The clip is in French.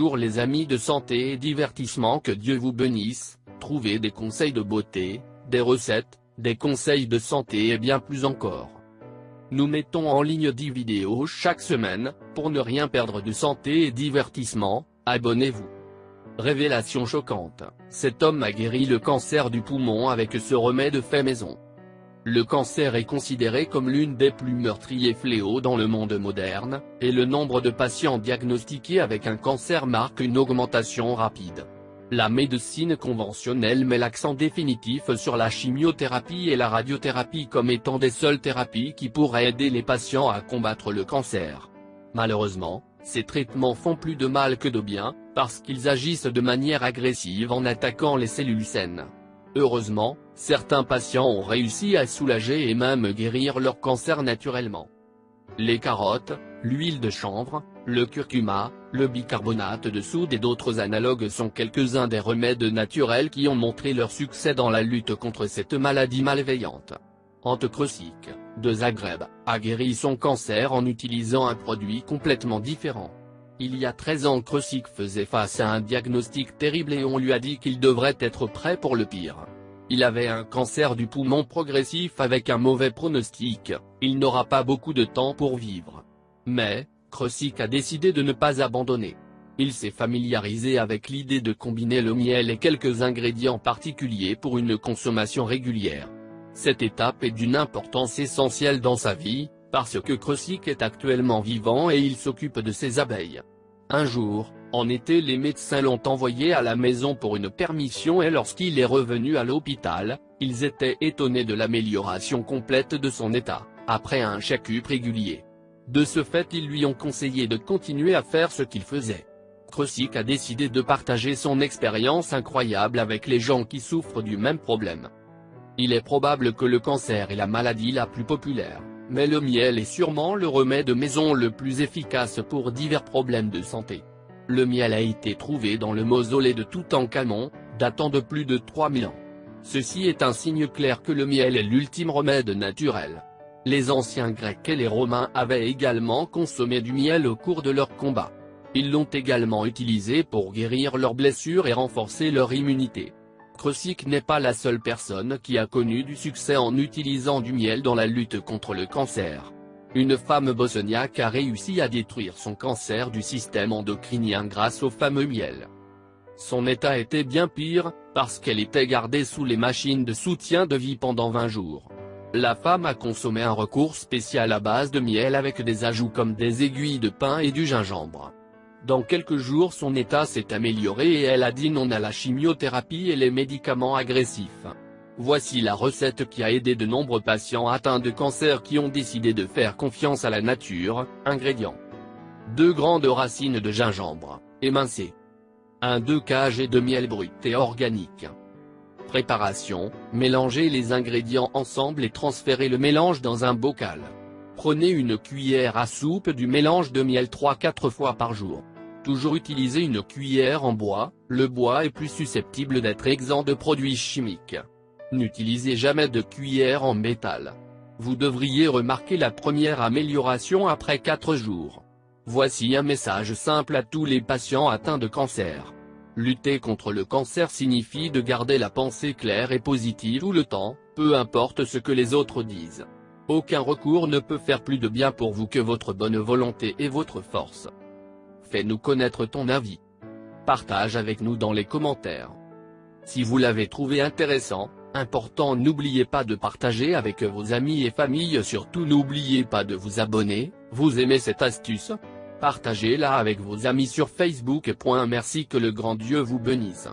Les amis de santé et divertissement que Dieu vous bénisse, trouvez des conseils de beauté, des recettes, des conseils de santé et bien plus encore. Nous mettons en ligne 10 vidéos chaque semaine, pour ne rien perdre de santé et divertissement, abonnez-vous. Révélation choquante, cet homme a guéri le cancer du poumon avec ce remède fait maison. Le cancer est considéré comme l'une des plus meurtriers fléaux dans le monde moderne, et le nombre de patients diagnostiqués avec un cancer marque une augmentation rapide. La médecine conventionnelle met l'accent définitif sur la chimiothérapie et la radiothérapie comme étant des seules thérapies qui pourraient aider les patients à combattre le cancer. Malheureusement, ces traitements font plus de mal que de bien, parce qu'ils agissent de manière agressive en attaquant les cellules saines. Heureusement, certains patients ont réussi à soulager et même guérir leur cancer naturellement. Les carottes, l'huile de chanvre, le curcuma, le bicarbonate de soude et d'autres analogues sont quelques-uns des remèdes naturels qui ont montré leur succès dans la lutte contre cette maladie malveillante. Ante de Zagreb, a guéri son cancer en utilisant un produit complètement différent. Il y a 13 ans Krusik faisait face à un diagnostic terrible et on lui a dit qu'il devrait être prêt pour le pire. Il avait un cancer du poumon progressif avec un mauvais pronostic, il n'aura pas beaucoup de temps pour vivre. Mais, Krusik a décidé de ne pas abandonner. Il s'est familiarisé avec l'idée de combiner le miel et quelques ingrédients particuliers pour une consommation régulière. Cette étape est d'une importance essentielle dans sa vie, parce que Krusik est actuellement vivant et il s'occupe de ses abeilles. Un jour, en été les médecins l'ont envoyé à la maison pour une permission et lorsqu'il est revenu à l'hôpital, ils étaient étonnés de l'amélioration complète de son état, après un check-up régulier. De ce fait ils lui ont conseillé de continuer à faire ce qu'il faisait. Krusik a décidé de partager son expérience incroyable avec les gens qui souffrent du même problème. Il est probable que le cancer est la maladie la plus populaire mais le miel est sûrement le remède maison le plus efficace pour divers problèmes de santé. Le miel a été trouvé dans le mausolée de Toutankhamon, datant de plus de 3000 ans. Ceci est un signe clair que le miel est l'ultime remède naturel. Les anciens Grecs et les Romains avaient également consommé du miel au cours de leurs combats. Ils l'ont également utilisé pour guérir leurs blessures et renforcer leur immunité. Krusik n'est pas la seule personne qui a connu du succès en utilisant du miel dans la lutte contre le cancer. Une femme bosniaque a réussi à détruire son cancer du système endocrinien grâce au fameux miel. Son état était bien pire, parce qu'elle était gardée sous les machines de soutien de vie pendant 20 jours. La femme a consommé un recours spécial à base de miel avec des ajouts comme des aiguilles de pin et du gingembre. Dans quelques jours son état s'est amélioré et elle a dit non à la chimiothérapie et les médicaments agressifs. Voici la recette qui a aidé de nombreux patients atteints de cancer qui ont décidé de faire confiance à la nature, ingrédients. 2 grandes racines de gingembre, émincées. 1 2 kg de miel brut et organique. Préparation, mélangez les ingrédients ensemble et transférez le mélange dans un bocal. Prenez une cuillère à soupe du mélange de miel 3-4 fois par jour. Toujours utiliser une cuillère en bois, le bois est plus susceptible d'être exempt de produits chimiques. N'utilisez jamais de cuillère en métal. Vous devriez remarquer la première amélioration après 4 jours. Voici un message simple à tous les patients atteints de cancer. Lutter contre le cancer signifie de garder la pensée claire et positive tout le temps, peu importe ce que les autres disent. Aucun recours ne peut faire plus de bien pour vous que votre bonne volonté et votre force. Fais-nous connaître ton avis. Partage avec nous dans les commentaires. Si vous l'avez trouvé intéressant, important n'oubliez pas de partager avec vos amis et familles surtout n'oubliez pas de vous abonner, vous aimez cette astuce? Partagez-la avec vos amis sur Facebook. Merci que le grand Dieu vous bénisse.